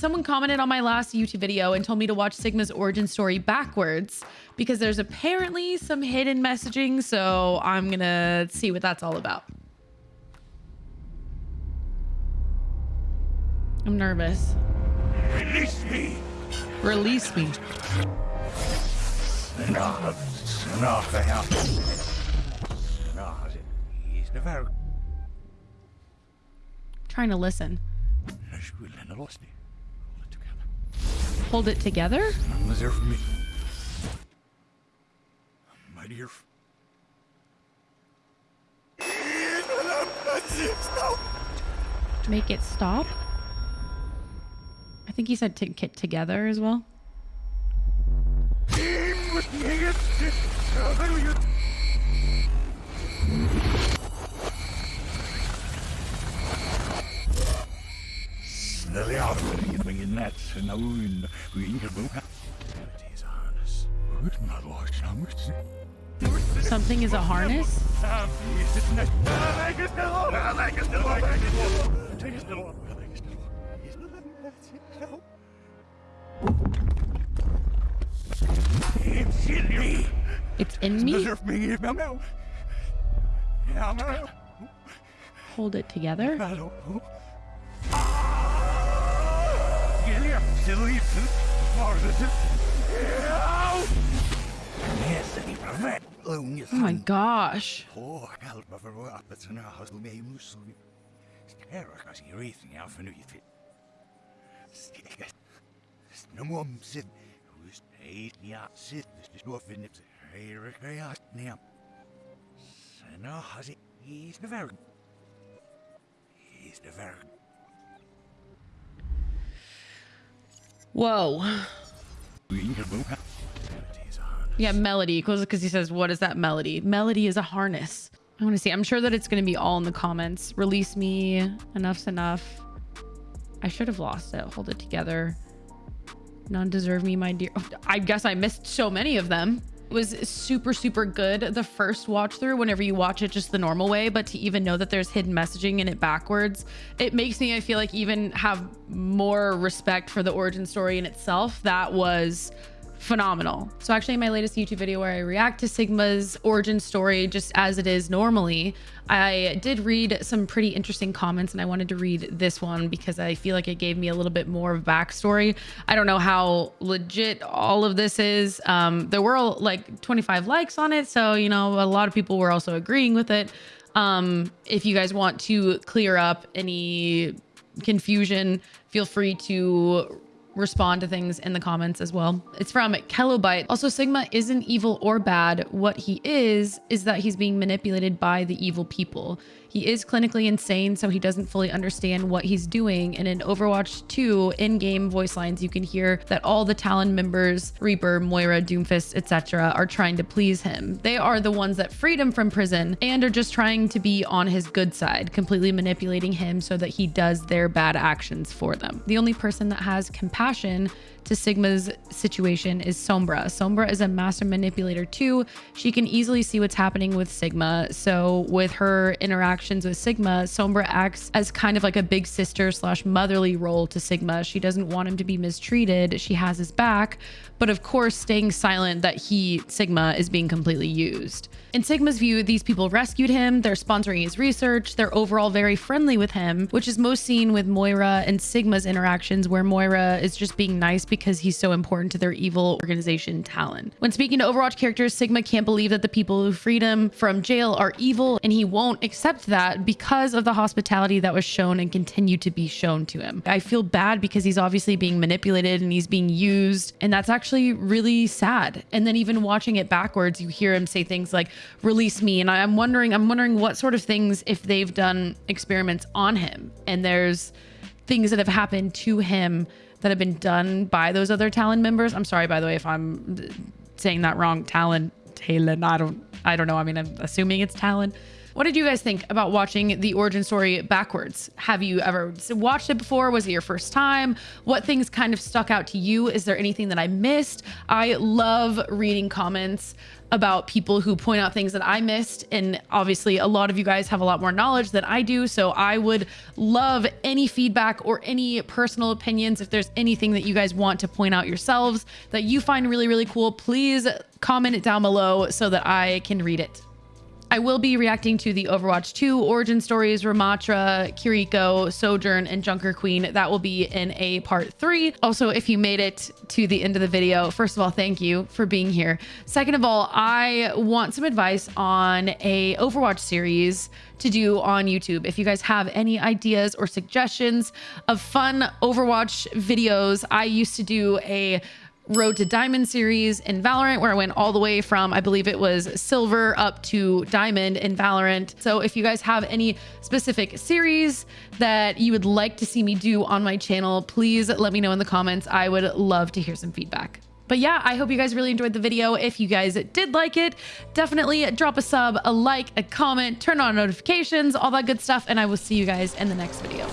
Someone commented on my last YouTube video and told me to watch Sigma's origin story backwards because there's apparently some hidden messaging. So I'm gonna see what that's all about. I'm nervous. Release me! Release me. Snart, snart är jag. Snart är trying to listen. Jag skulle ha lost it. Hold it together. Hold it together? None was there for me. My dear. f- Make it stop? I think he said to get together as well. Så hans. Utan lås namus. Something is a harness? It's in me? Hold it together? Oh my gosh. He's the very. He's the very. Whoa. Yeah, melody. Because he says, what is that melody? Melody is a harness. I want to see. I'm sure that it's going to be all in the comments. Release me. Enough's enough. I should have lost it. Hold it together. None deserve me, my dear. Oh, I guess I missed so many of them. Was super, super good the first watch through whenever you watch it just the normal way. But to even know that there's hidden messaging in it backwards, it makes me, I feel like, even have more respect for the origin story in itself. That was phenomenal. So actually in my latest YouTube video where I react to Sigma's origin story just as it is normally, I did read some pretty interesting comments and I wanted to read this one because I feel like it gave me a little bit more of backstory. I don't know how legit all of this is. Um, there were like 25 likes on it. So, you know, a lot of people were also agreeing with it. Um, if you guys want to clear up any confusion, feel free to respond to things in the comments as well. It's from Kelobite. Also, Sigma isn't evil or bad. What he is, is that he's being manipulated by the evil people. He is clinically insane, so he doesn't fully understand what he's doing. And in Overwatch 2, in-game voice lines, you can hear that all the Talon members, Reaper, Moira, Doomfist, etc., are trying to please him. They are the ones that freed him from prison and are just trying to be on his good side, completely manipulating him so that he does their bad actions for them. The only person that has compassion to Sigma's situation is Sombra. Sombra is a master manipulator too. She can easily see what's happening with Sigma. So with her interactions with Sigma, Sombra acts as kind of like a big sister slash motherly role to Sigma. She doesn't want him to be mistreated. She has his back, but of course staying silent that he, Sigma, is being completely used. In Sigma's view, these people rescued him, they're sponsoring his research, they're overall very friendly with him, which is most seen with Moira and Sigma's interactions where Moira is just being nice because he's so important to their evil organization Talon. When speaking to Overwatch characters, Sigma can't believe that the people who freed him from jail are evil and he won't accept that because of the hospitality that was shown and continued to be shown to him. I feel bad because he's obviously being manipulated and he's being used and that's actually really sad. And then even watching it backwards, you hear him say things like release me and I'm wondering I'm wondering what sort of things if they've done experiments on him and there's things that have happened to him that have been done by those other Talon members. I'm sorry, by the way, if I'm saying that wrong. Talon, Talon, I don't, I don't know. I mean, I'm assuming it's Talon. What did you guys think about watching the origin story backwards? Have you ever watched it before? Was it your first time? What things kind of stuck out to you? Is there anything that I missed? I love reading comments about people who point out things that I missed. And obviously, a lot of you guys have a lot more knowledge than I do. So I would love any feedback or any personal opinions. If there's anything that you guys want to point out yourselves that you find really, really cool, please comment it down below so that I can read it. I will be reacting to the Overwatch 2 origin stories, Ramattra, Kiriko, Sojourn, and Junker Queen. That will be in a part three. Also, if you made it to the end of the video, first of all, thank you for being here. Second of all, I want some advice on a Overwatch series to do on YouTube. If you guys have any ideas or suggestions of fun Overwatch videos, I used to do a Road to Diamond series in Valorant, where I went all the way from, I believe it was silver up to diamond in Valorant. So if you guys have any specific series that you would like to see me do on my channel, please let me know in the comments. I would love to hear some feedback. But yeah, I hope you guys really enjoyed the video. If you guys did like it, definitely drop a sub, a like, a comment, turn on notifications, all that good stuff. And I will see you guys in the next video.